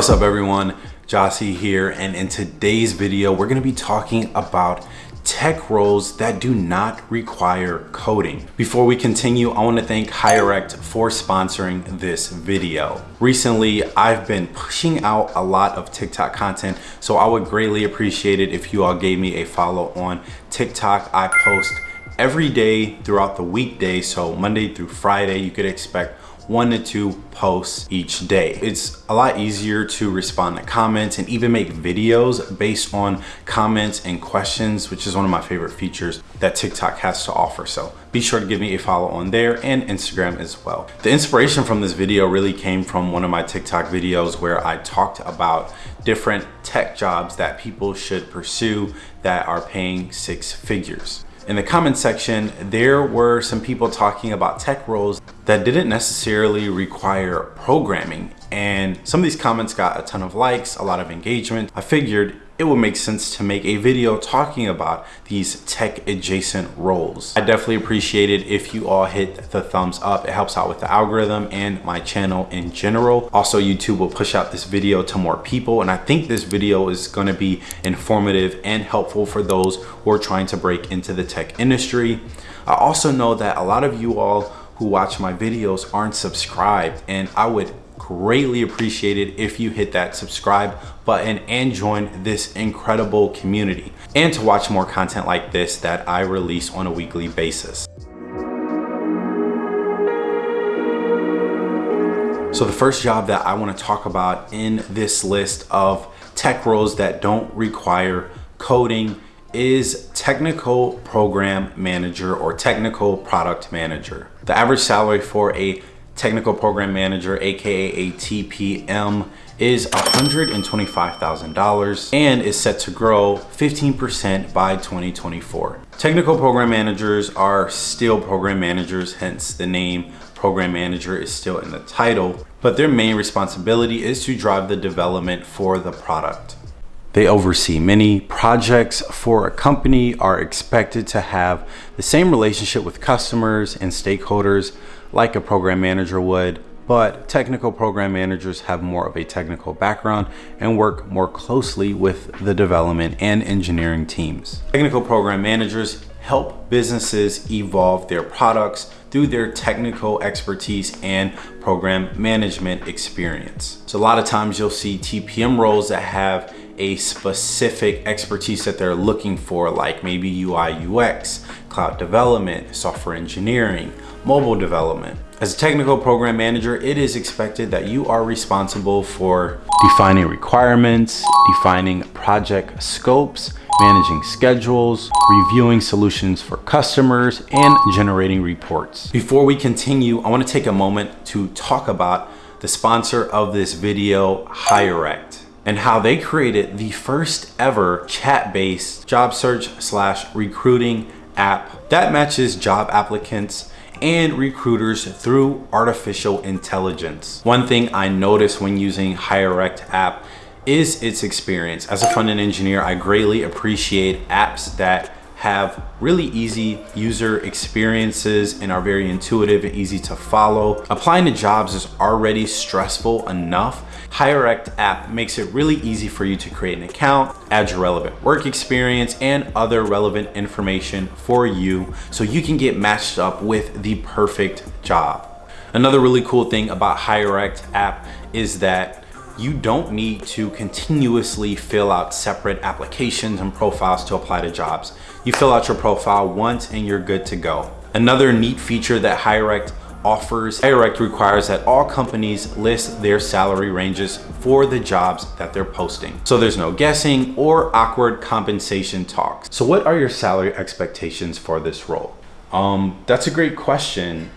What's up everyone? Jossie here and in today's video we're going to be talking about tech roles that do not require coding. Before we continue, I want to thank Hirect for sponsoring this video. Recently, I've been pushing out a lot of TikTok content, so I would greatly appreciate it if you all gave me a follow on TikTok. I post every day throughout the weekday, so Monday through Friday, you could expect one to two posts each day. It's a lot easier to respond to comments and even make videos based on comments and questions, which is one of my favorite features that TikTok has to offer. So be sure to give me a follow on there and Instagram as well. The inspiration from this video really came from one of my TikTok videos where I talked about different tech jobs that people should pursue that are paying six figures. In the comment section, there were some people talking about tech roles that didn't necessarily require programming. And some of these comments got a ton of likes, a lot of engagement. I figured it would make sense to make a video talking about these tech adjacent roles. I definitely appreciate it if you all hit the thumbs up. It helps out with the algorithm and my channel in general. Also, YouTube will push out this video to more people. And I think this video is gonna be informative and helpful for those who are trying to break into the tech industry. I also know that a lot of you all who watch my videos aren't subscribed and I would greatly appreciate it if you hit that subscribe button and join this incredible community and to watch more content like this that I release on a weekly basis. So the first job that I want to talk about in this list of tech roles that don't require coding is technical program manager or technical product manager. The average salary for a technical program manager, aka a TPM, is $125,000 and is set to grow 15% by 2024. Technical program managers are still program managers, hence the name program manager is still in the title, but their main responsibility is to drive the development for the product. They oversee many projects for a company, are expected to have the same relationship with customers and stakeholders like a program manager would, but technical program managers have more of a technical background and work more closely with the development and engineering teams. Technical program managers help businesses evolve their products through their technical expertise and program management experience. So a lot of times you'll see TPM roles that have a specific expertise that they're looking for, like maybe UI UX, cloud development, software engineering, mobile development. As a technical program manager, it is expected that you are responsible for defining requirements, defining project scopes, managing schedules, reviewing solutions for customers, and generating reports. Before we continue, I wanna take a moment to talk about the sponsor of this video, Hirect and how they created the first ever chat-based job search slash recruiting app that matches job applicants and recruiters through artificial intelligence. One thing I noticed when using Hirect app is its experience. As a front-end engineer, I greatly appreciate apps that have really easy user experiences and are very intuitive and easy to follow. Applying to jobs is already stressful enough. Hirect app makes it really easy for you to create an account, add your relevant work experience and other relevant information for you so you can get matched up with the perfect job. Another really cool thing about Hirect app is that you don't need to continuously fill out separate applications and profiles to apply to jobs. You fill out your profile once and you're good to go. Another neat feature that Hirect offers, Hirect requires that all companies list their salary ranges for the jobs that they're posting. So there's no guessing or awkward compensation talks. So what are your salary expectations for this role? Um, that's a great question.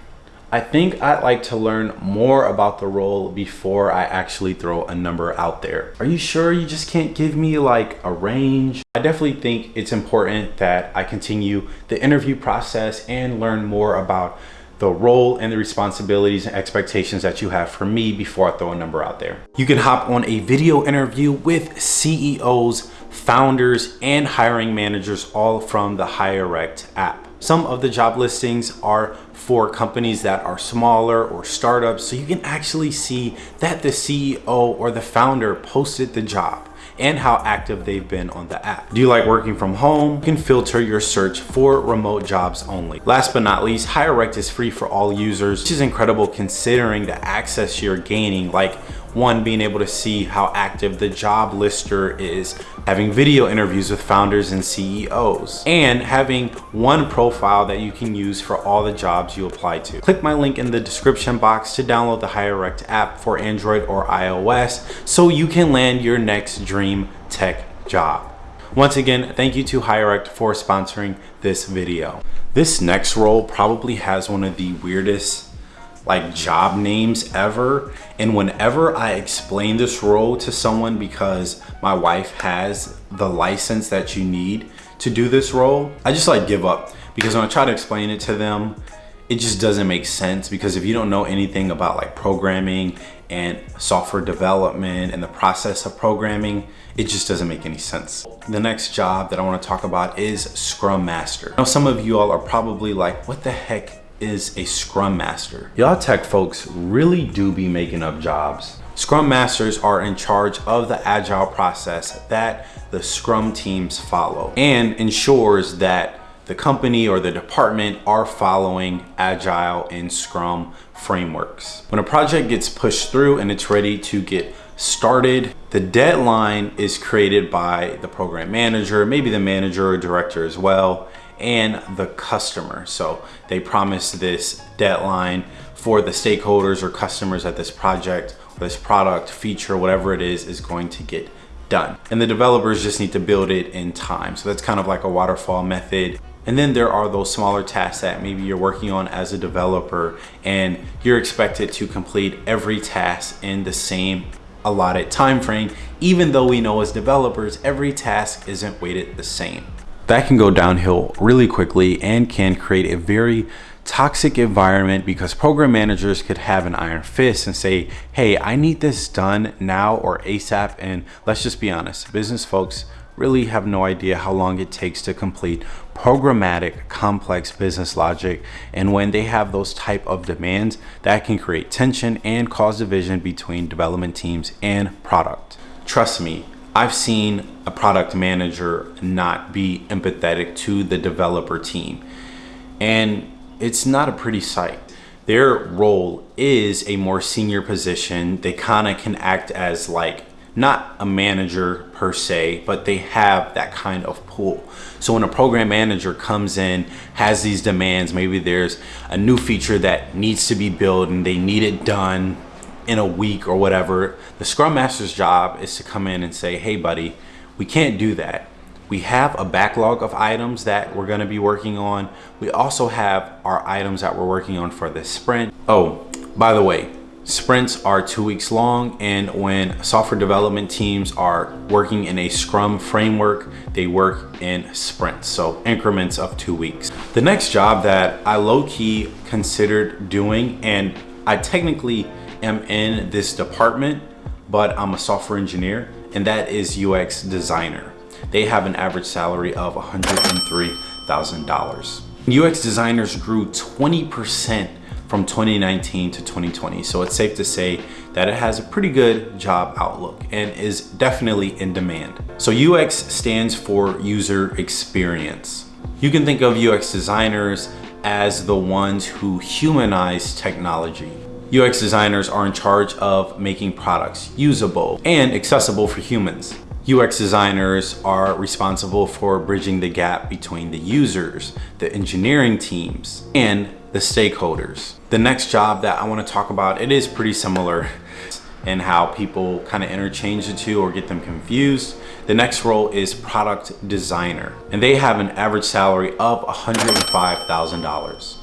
I think I'd like to learn more about the role before I actually throw a number out there. Are you sure you just can't give me like a range? I definitely think it's important that I continue the interview process and learn more about the role and the responsibilities and expectations that you have for me before I throw a number out there. You can hop on a video interview with CEOs, founders, and hiring managers all from the Hirect app. Some of the job listings are for companies that are smaller or startups so you can actually see that the CEO or the founder posted the job and how active they've been on the app. Do you like working from home? You can filter your search for remote jobs only. Last but not least, Hirect is free for all users, which is incredible considering the access you're gaining like one, being able to see how active the job lister is, having video interviews with founders and CEOs, and having one profile that you can use for all the jobs you apply to. Click my link in the description box to download the Hirect app for Android or iOS so you can land your next dream tech job. Once again, thank you to Hirect for sponsoring this video. This next role probably has one of the weirdest like job names ever. And whenever I explain this role to someone because my wife has the license that you need to do this role, I just like give up because when I try to explain it to them, it just doesn't make sense because if you don't know anything about like programming and software development and the process of programming, it just doesn't make any sense. The next job that I wanna talk about is Scrum Master. Now some of you all are probably like, what the heck is a Scrum Master. Y'all tech folks really do be making up jobs. Scrum Masters are in charge of the agile process that the Scrum teams follow and ensures that the company or the department are following agile and scrum frameworks. When a project gets pushed through and it's ready to get started, the deadline is created by the program manager, maybe the manager or director as well, and the customer. So they promise this deadline for the stakeholders or customers at this project, this product, feature, whatever it is, is going to get done. And the developers just need to build it in time. So that's kind of like a waterfall method. And then there are those smaller tasks that maybe you're working on as a developer and you're expected to complete every task in the same allotted time frame, even though we know as developers, every task isn't weighted the same that can go downhill really quickly and can create a very toxic environment because program managers could have an iron fist and say, hey, I need this done now or ASAP. And let's just be honest, business folks really have no idea how long it takes to complete programmatic complex business logic and when they have those type of demands that can create tension and cause division between development teams and product trust me I've seen a product manager not be empathetic to the developer team. And it's not a pretty sight. Their role is a more senior position. They kind of can act as like not a manager per se, but they have that kind of pull. So when a program manager comes in, has these demands, maybe there's a new feature that needs to be built and they need it done in a week or whatever, the Scrum Master's job is to come in and say, hey buddy, we can't do that. We have a backlog of items that we're gonna be working on. We also have our items that we're working on for this sprint. Oh, by the way, sprints are two weeks long and when software development teams are working in a scrum framework they work in sprints so increments of two weeks the next job that i low-key considered doing and i technically am in this department, but I'm a software engineer, and that is UX designer. They have an average salary of $103,000. UX designers grew 20% from 2019 to 2020. So it's safe to say that it has a pretty good job outlook and is definitely in demand. So UX stands for user experience. You can think of UX designers as the ones who humanize technology. UX designers are in charge of making products usable and accessible for humans. UX designers are responsible for bridging the gap between the users, the engineering teams, and the stakeholders. The next job that I wanna talk about, it is pretty similar in how people kind of interchange the two or get them confused. The next role is product designer, and they have an average salary of $105,000.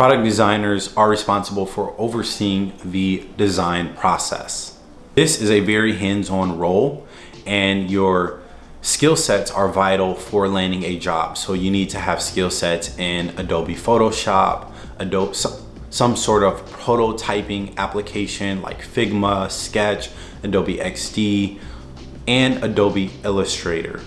Product designers are responsible for overseeing the design process. This is a very hands-on role and your skill sets are vital for landing a job. So you need to have skill sets in Adobe Photoshop, Adobe, some sort of prototyping application like Figma, Sketch, Adobe XD, and Adobe Illustrator.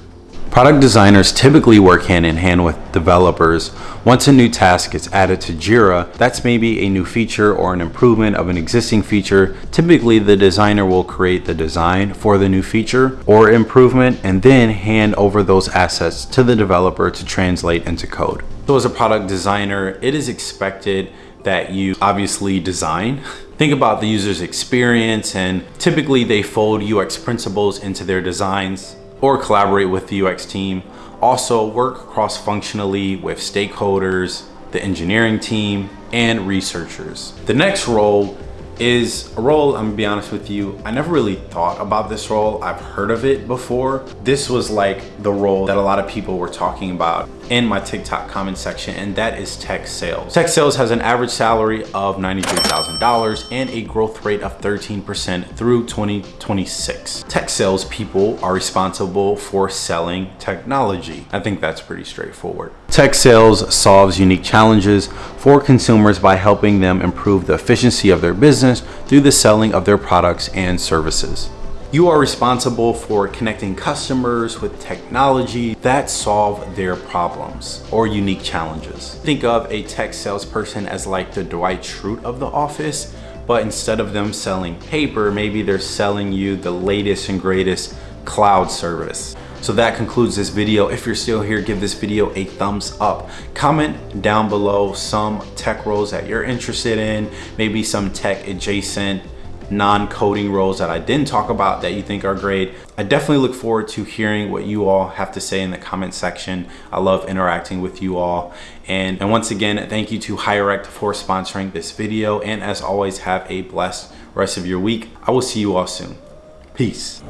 Product designers typically work hand in hand with developers. Once a new task is added to Jira, that's maybe a new feature or an improvement of an existing feature. Typically, the designer will create the design for the new feature or improvement and then hand over those assets to the developer to translate into code. So as a product designer, it is expected that you obviously design. Think about the user's experience and typically they fold UX principles into their designs or collaborate with the UX team. Also work cross-functionally with stakeholders, the engineering team, and researchers. The next role is a role, I'm gonna be honest with you, I never really thought about this role. I've heard of it before. This was like the role that a lot of people were talking about in my TikTok comment section, and that is tech sales. Tech sales has an average salary of $93,000 and a growth rate of 13% through 2026. Tech sales people are responsible for selling technology. I think that's pretty straightforward. Tech sales solves unique challenges for consumers by helping them improve the efficiency of their business through the selling of their products and services. You are responsible for connecting customers with technology that solve their problems or unique challenges. Think of a tech salesperson as like the Dwight Schrute of the office, but instead of them selling paper, maybe they're selling you the latest and greatest cloud service. So that concludes this video. If you're still here, give this video a thumbs up. Comment down below some tech roles that you're interested in, maybe some tech adjacent non-coding roles that I didn't talk about that you think are great. I definitely look forward to hearing what you all have to say in the comment section. I love interacting with you all. And, and once again, thank you to Hirect for sponsoring this video. And as always, have a blessed rest of your week. I will see you all soon. Peace.